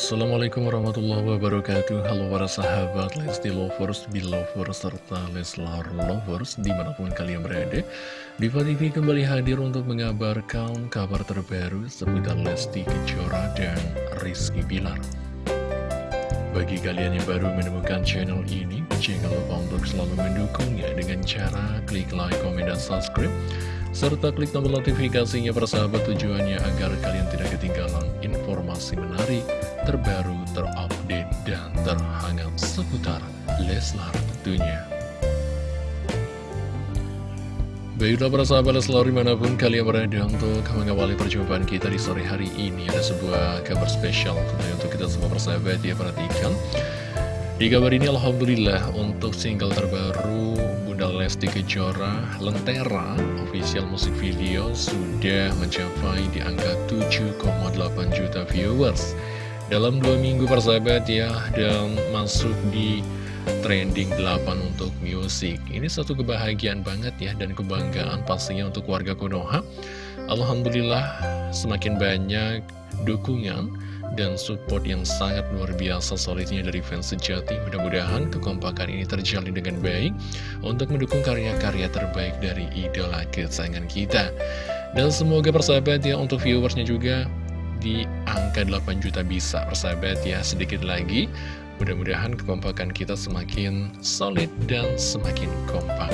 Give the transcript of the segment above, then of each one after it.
Assalamualaikum warahmatullahi wabarakatuh. Halo para sahabat Lesti Lovers, Belovers, serta Leslar Lovers Di mana pun kalian berada. Diva TV kembali hadir untuk mengabarkan kabar terbaru Seputar Lesti Kejora dan Rizky Bilar. Bagi kalian yang baru menemukan channel ini Jangan lupa untuk selalu mendukungnya Dengan cara klik like, komen, dan subscribe serta klik tombol notifikasinya persahabat tujuannya agar kalian tidak ketinggalan informasi menarik, terbaru, terupdate, dan terhangat seputar Leslar tentunya. Baiklah para sahabat Leslar di mana pun kalian berada untuk mengawali perjumpaan kita di sore hari ini Ada sebuah kabar spesial tentunya untuk kita semua persahabat ya perhatikan Di kabar ini Alhamdulillah untuk single terbaru Bunda Lesti Kejora Lentera official musik video sudah mencapai di angka 7,8 juta viewers dalam dua minggu persahabat ya dan masuk di trending 8 untuk musik. Ini satu kebahagiaan banget ya dan kebanggaan pastinya untuk warga Konoha. Alhamdulillah semakin banyak dukungan dan support yang sangat luar biasa solidnya dari fans sejati. Mudah-mudahan kekompakan ini terjalin dengan baik untuk mendukung karya-karya terbaik dari idola kesayangan kita. Dan semoga persahabat ya untuk viewersnya juga di angka 8 juta bisa. Persahabat ya sedikit lagi. Mudah-mudahan kekompakan kita semakin solid dan semakin kompak.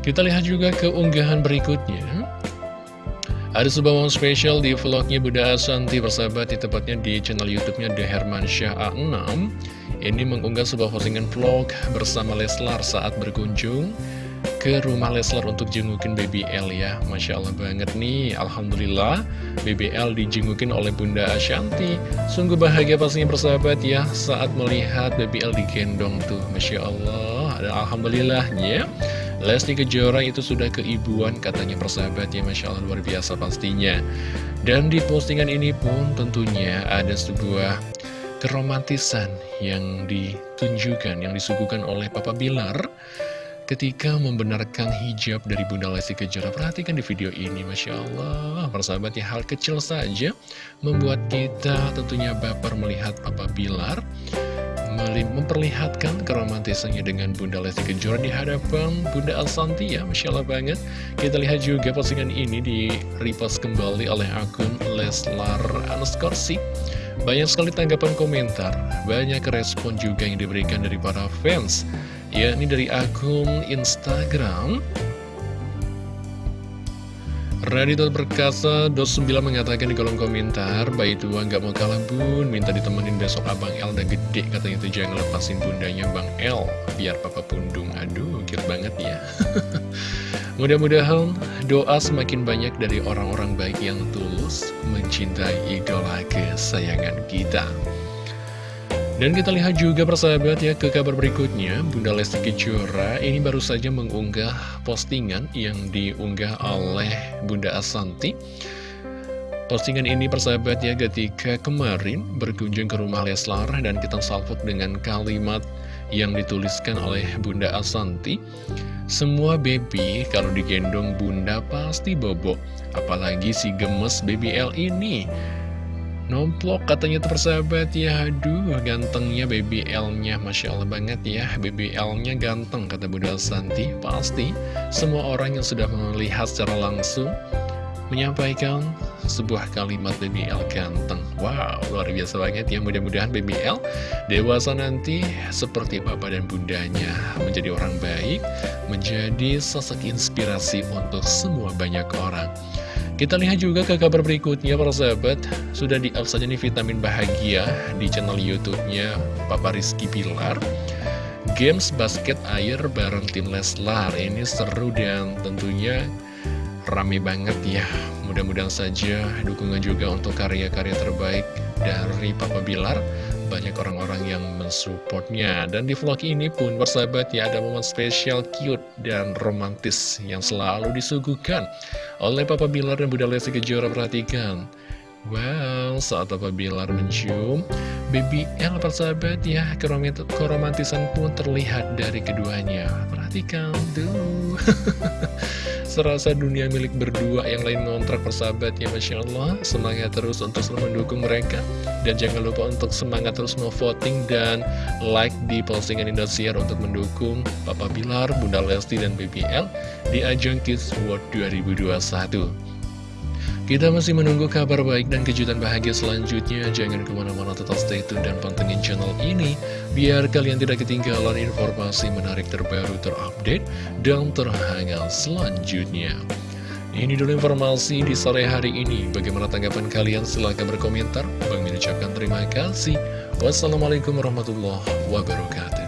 Kita lihat juga keunggahan berikutnya. Ada sebuah momen spesial di vlognya Bunda Asanti persahabat di tepatnya di channel youtube-nya The Herman Syah A6 Ini mengunggah sebuah postingan vlog bersama Leslar saat berkunjung ke rumah Leslar untuk jengukin BBL ya. Masya Allah banget nih. Alhamdulillah BBL dijengukin oleh Bunda Ashanti. Sungguh bahagia pastinya persahabat ya Saat melihat BBL digendong tuh. Masya Allah Dan Alhamdulillahnya. Lesti Kejora itu sudah keibuan katanya persahabat ya Masya Allah luar biasa pastinya. Dan di postingan ini pun tentunya ada sebuah keromantisan yang ditunjukkan, yang disuguhkan oleh Papa Bilar ketika membenarkan hijab dari Bunda Lesti Kejora. Perhatikan di video ini, Masya Allah, persahabat ya, hal kecil saja membuat kita tentunya baper melihat Papa Bilar memperlihatkan keromantisannya dengan Bunda Lesti Kejora di hadapan Bunda Asanti ya, Masya Allah banget. Kita lihat juga postingan ini di repost kembali oleh akun Leslar underscore Banyak sekali tanggapan komentar, banyak respon juga yang diberikan dari para fans Ya, ini dari akun Instagram. Raditya Perkasa 29 mengatakan di kolom komentar Bayi tua nggak mau kalah bun. Minta ditemenin besok abang El udah gede Katanya itu jangan lepasin bundanya bang El Biar papa pundung. Aduh cute banget ya. Mudah-mudahan doa semakin banyak dari orang-orang baik yang tulus Mencintai idola kesayangan kita dan kita lihat juga persahabat ya ke kabar berikutnya. Bunda Lesti Kejora ini baru saja mengunggah postingan yang diunggah oleh Bunda Asanti. Postingan ini persahabat ya ketika kemarin berkunjung ke rumah Leslar dan kita salvok dengan kalimat yang dituliskan oleh Bunda Asanti Semua baby kalau digendong bunda pasti bobo Apalagi si gemes BBL ini Nomplok katanya tuh persahabat ya. Aduh gantengnya BBL-nya Masya Allah banget ya BBL-nya ganteng kata Bunda Santi. Pasti semua orang yang sudah melihat secara langsung Menyampaikan sebuah kalimat BBL ganteng. Wow luar biasa banget ya. Mudah-mudahan BBL dewasa nanti seperti bapak dan bundanya. Menjadi orang baik Menjadi sosok inspirasi untuk semua banyak orang kita lihat juga ke kabar berikutnya para sahabat. Sudah saja nih vitamin bahagia di channel youtube-nya Papa Rizky Pilar. Games basket air bareng tim Leslar. Ini seru dan tentunya rame banget ya. Mudah-mudahan saja dukungan juga untuk karya-karya terbaik dari Papa Bilar banyak orang-orang yang mensupportnya Dan di vlog ini pun bersahabat ya ada momen spesial cute dan romantis yang selalu disuguhkan oleh Papa Bilar dan Bunda Lesti Kejora. Perhatikan. Wow, saat Papa Bilar mencium Baby L persahabat ya Keromantisan pun terlihat dari keduanya. Perhatikan tuh serasa dunia milik berdua yang lain ngontrak persahabat ya Masya Allah Semangat terus untuk selalu mendukung mereka. Dan jangan lupa untuk semangat terus mau voting dan like di postingan Indosiar untuk mendukung Papa Bilar, Bunda Lesti, dan BBL di ajang Kids World 2021 kita masih menunggu kabar baik dan kejutan bahagia selanjutnya. Jangan ke mana-mana tetap stay tune dan pantengin channel ini. Biar kalian tidak ketinggalan informasi menarik terbaru terupdate dan terhangat selanjutnya. Ini dulu informasi di sore hari ini. Bagaimana tanggapan kalian? Silahkan berkomentar. Bang ucapkan terima kasih. Wassalamualaikum warahmatullahi wabarakatuh.